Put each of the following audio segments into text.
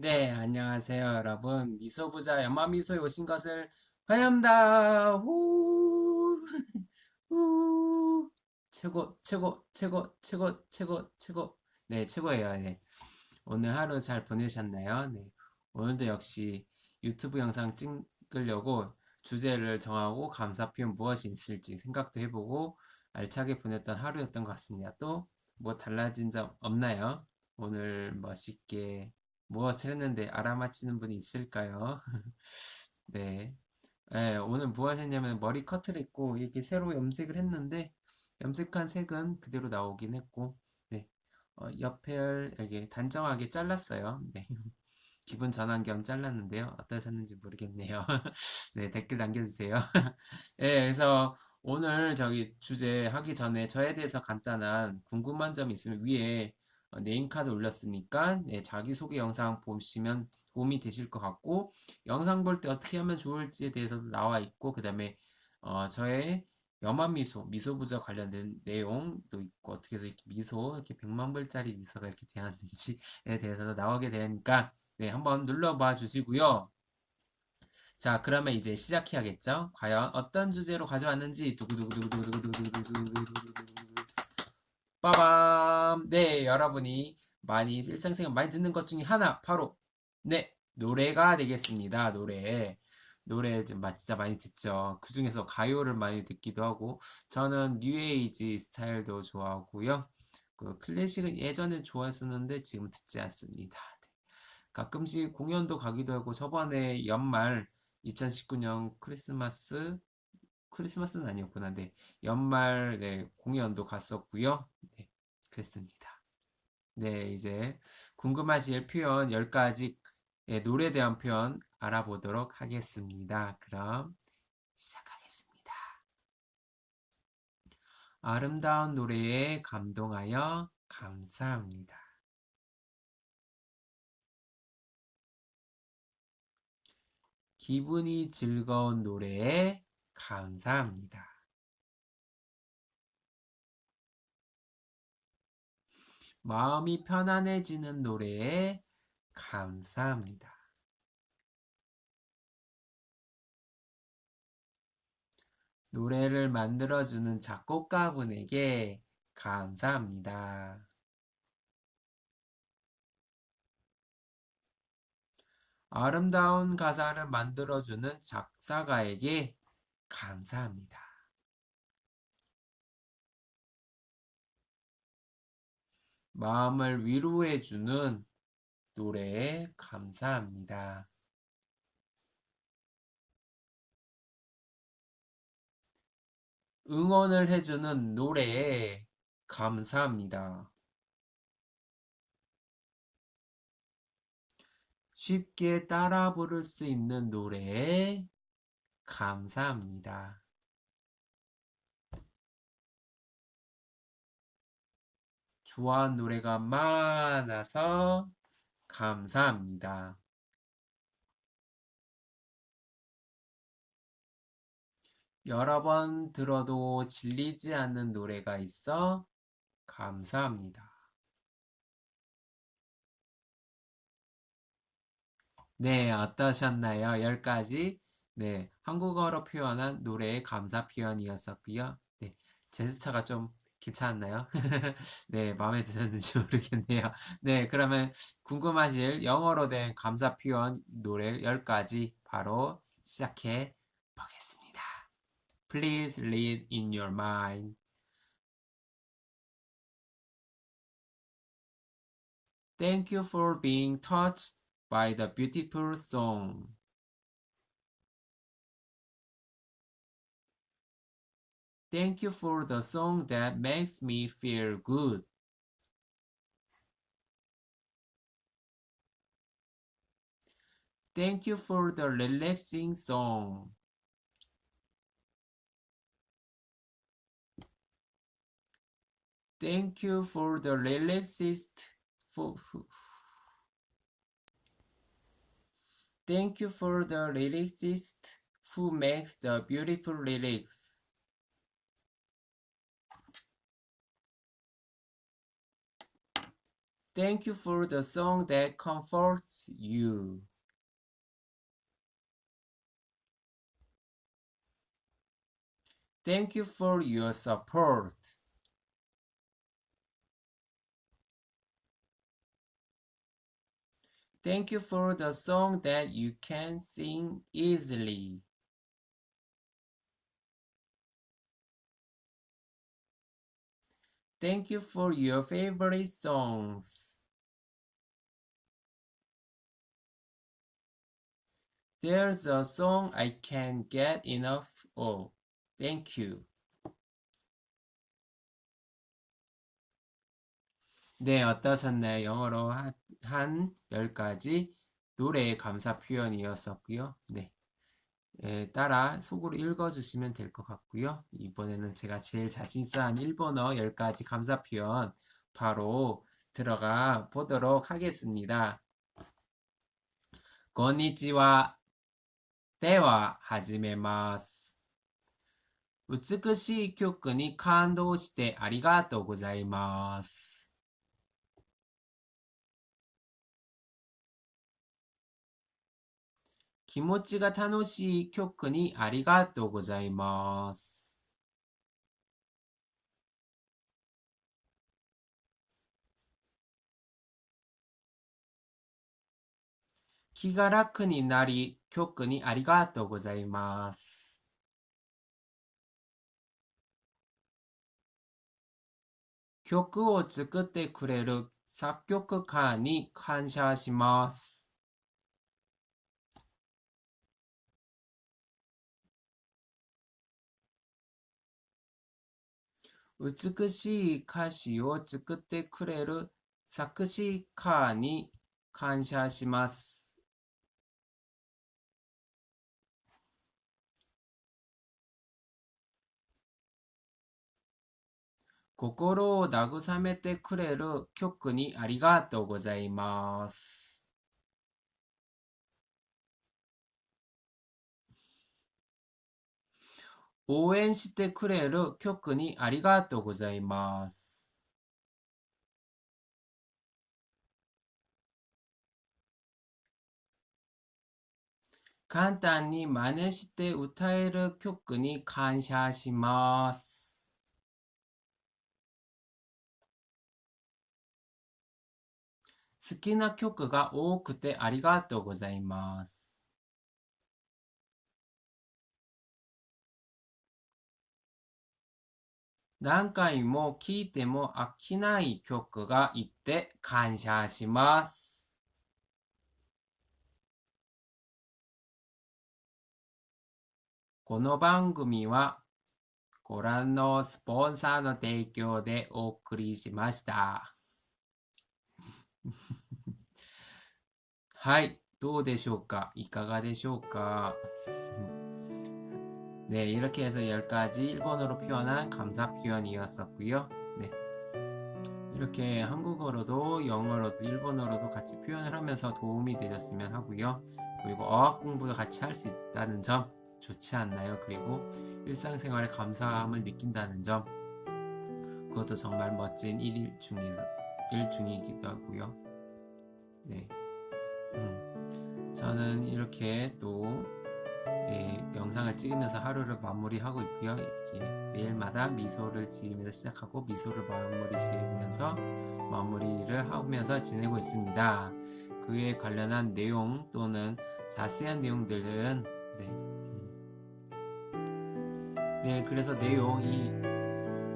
네, 안녕하세요, 여러분. 미소부자 연마미소에 오신 것을 환영합니다. 후, 후. 최고, 최고, 최고, 최고, 최고, 최고. 네, 최고예요. 네. 오늘 하루 잘 보내셨나요? 네. 오늘도 역시 유튜브 영상 찍으려고 주제를 정하고 감사 표현 무엇이 있을지 생각도 해보고 알차게 보냈던 하루였던 것 같습니다. 또 뭐 달라진 점 없나요? 오늘 멋있게 무엇을 했는데 알아맞히는 분이 있을까요? 네. 네, 오늘 무엇 했냐면 머리 커트를 했고 이렇게 새로 염색을 했는데 염색한 색은 그대로 나오긴 했고 네. 어, 옆을 이렇게 단정하게 잘랐어요. 네. 기분 전환 겸 잘랐는데요. 어떠셨는지 모르겠네요. 네, 댓글 남겨주세요. 네, 그래서 오늘 저기 주제 하기 전에 저에 대해서 간단한 궁금한 점 있으면 위에 어, name card 올렸으니까 네, 자기소개 영상 보시면 도움이 되실 것 같고 영상 볼 때 어떻게 하면 좋을지에 대해서도 나와 있고 그 다음에 어, 저의 염화미소, 미소부자 관련된 내용도 있고 어떻게 해서 이렇게 미소, 이렇게 100만 불짜리 미소가 이렇게 되었는지에 대해서도 나오게 되니까 네, 한번 눌러봐 주시고요. 자, 그러면 이제 시작해야겠죠? 과연 어떤 주제로 가져왔는지 두구두구두구두구두구두구두구두구두구두구 빠밤! 네, 여러분이 많이 일상생활 많이 듣는 것 중에 하나 바로 네, 노래가 되겠습니다. 노래. 노래 진짜 많이 듣죠. 그 중에서 가요를 많이 듣기도 하고 저는 뉴에이지 스타일도 좋아하고요. 그 클래식은 예전에 좋아했었는데 지금 듣지 않습니다. 네. 가끔씩 공연도 가기도 하고 저번에 연말 2019년 크리스마스 크리스마스는 아니었구나. 네. 연말 네, 공연도 갔었고요. 네. 그랬습니다. 네, 이제 궁금하실 표현 10가지 네, 노래에 대한 표현 알아보도록 하겠습니다. 그럼 시작하겠습니다. 아름다운 노래에 감동하여 감사합니다. 기분이 즐거운 노래에 감사합니다. 마음이 편안해지는 노래에 감사합니다. 노래를 만들어주는 작곡가분에게 감사합니다. 아름다운 가사를 만들어주는 작사가에게 감사합니다. 마음을 위로해주는 노래에 감사합니다. 응원을 해주는 노래에 감사합니다. 쉽게 따라 부를 수 있는 노래에 감사합니다. 좋아하는 노래가 많아서 감사합니다. 여러 번 들어도 질리지 않는 노래가 있어 감사합니다. 네, 어떠셨나요? 10가지 네, 한국어로 표현한 노래의 감사 표현이었었고요. 네, 제스처가 좀 괜찮았나요? 네, 마음에 드셨는지 모르겠네요. 네, 그러면 궁금하실 영어로 된 감사 표현 노래 10가지 바로 시작해 보겠습니다. Please read in your mind. Thank you for being touched by the beautiful song. Thank you for the song that makes me feel good. Thank you for the relaxing song. Thank you for the relaxist Thank you for the lyricist who makes the beautiful lyrics. Thank you for the song that comforts you. Thank you for your support. Thank you for the song that you can sing easily. Thank you for your favorite songs. There's a song I can't get enough of. Thank you. 네, 어떠셨나요? 영어로 한, 한 10가지 노래의 감사 표현이었었고요. 네. 에 따라 속으로 읽어주시면 될 것 같고요. 이번에는 제가 제일 자신있어 한 일본어 10가지 감사 표현 바로 들어가 보도록 하겠습니다. こんにちは。では、始めます。美しい曲に感動してありがとうございます。 気持ちが楽しい曲にありがとうございます。気が楽になり、曲にありがとうございます。曲を作ってくれる作曲家に感謝します。美しい歌詞を作ってくれる作詞家に感謝します。心を慰めてくれる曲にありがとうございます。応援してくれる曲にありがとうございます。簡単に真似して歌える曲に感謝します。好きな曲が多くてありがとうございます。何回も聴いても飽きない曲がいて感謝します。この番組はご覧のスポンサーの提供でお送りしました。はい、どうでしょうか？いかがでしょうか？ 네, 이렇게 해서 10가지 일본어로 표현한 감사 표현이었었고요. 네. 이렇게 한국어로도 영어로도 일본어로도 같이 표현을 하면서 도움이 되셨으면 하고요. 그리고 어학 공부도 같이 할 수 있다는 점 좋지 않나요? 그리고 일상생활에 감사함을 느낀다는 점 그것도 정말 멋진 일 중에서 일 중이기도 하고요. 네. 음, 저는 이렇게 또 예, 영상을 찍으면서 하루를 마무리하고 있고요. 이렇게 매일마다 미소를 지으면서 시작하고 미소를 마무리 지으면서 마무리를 하면서 지내고 있습니다. 그에 관련한 내용 또는 자세한 내용들은 네, 음. 네 그래서 내용이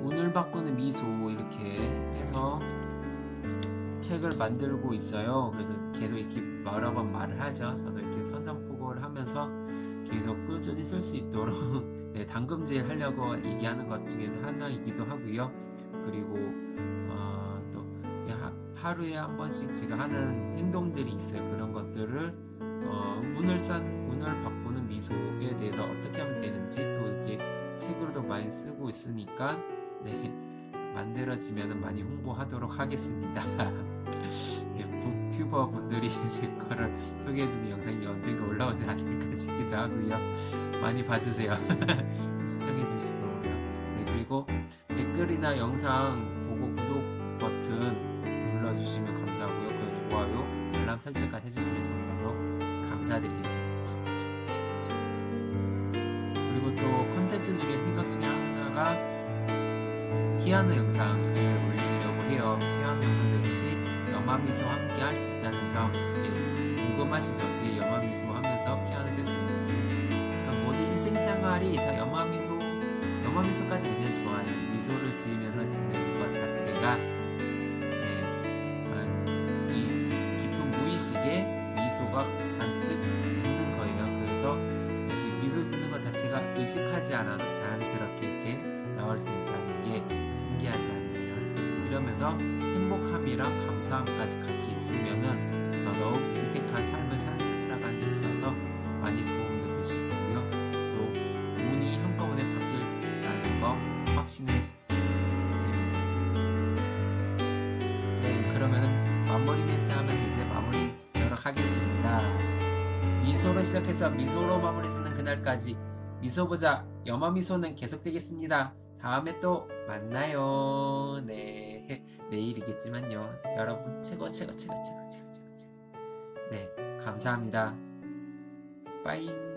운을 바꾸는 미소 이렇게 해서 책을 만들고 있어요. 그래서 계속 이렇게 여러 번 말을 하죠. 저도 이렇게 선전포고를 하면서 계속 꾸준히 쓸 수 있도록 네, 당금질 하려고 얘기하는 것 중에 하나이기도 하고요. 그리고 어, 또 하, 하루에 한 번씩 제가 하는 행동들이 있어요. 그런 것들을 어, 운을 싼 운을 바꾸는 미소에 대해서 어떻게 하면 되는지 또 이렇게 책으로도 많이 쓰고 있으니까 네, 만들어지면 많이 홍보하도록 하겠습니다. 예, 북튜버 분들이 제 거를 소개해주는 영상이 언젠가 올라오지 않을까 싶기도 하고요. 많이 봐주세요. 시청해주시고요. 네, 그리고 댓글이나 영상 보고 구독 버튼 눌러주시면 감사하고요. 그리고 좋아요, 알람 설정까지 해주시면 정말로 감사드리겠습니다. 그리고 또 컨텐츠 중에 생각 중에 하나가 피아노 영상을 올리려고 해요. 피아노 영상도 역시 염화미소와 함께 할 수 있다는 점 예, 궁금하시죠? 어떻게 염화미소 하면서 피아노 칠수 있는지 그러니까 모든 일생생활이 다 염화미소 염화미소까지 그냥 좋아요. 미소를 지으면서 지내는 것 자체가 예, 이 기- 기쁜 무의식에 미소가 잔뜩 있는 거예요. 그래서 미소 짓는 것 자체가 의식하지 않아도 자연스럽게 이렇게 나올 수 있다는 게 그러면서 행복함이랑 감사함까지 같이 있으면은 더더욱 윤택한 삶을 살아가는 데 있어서 많이 도움도 되실 거고요. 또 운이 한꺼번에 바뀔 수 있다는 거 확신해 드립니다. 네, 그러면은 마무리 멘트 하면서 이제 마무리 짓도록 하겠습니다. 미소로 시작해서 미소로 마무리 짓는 그날까지 미소보자 염화미소는 계속되겠습니다. 다음에 또 만나요. 네, 내일이겠지만요. 여러분 최고 최고 최고 최고 최고 최고. 네, 감사합니다. 빠잉.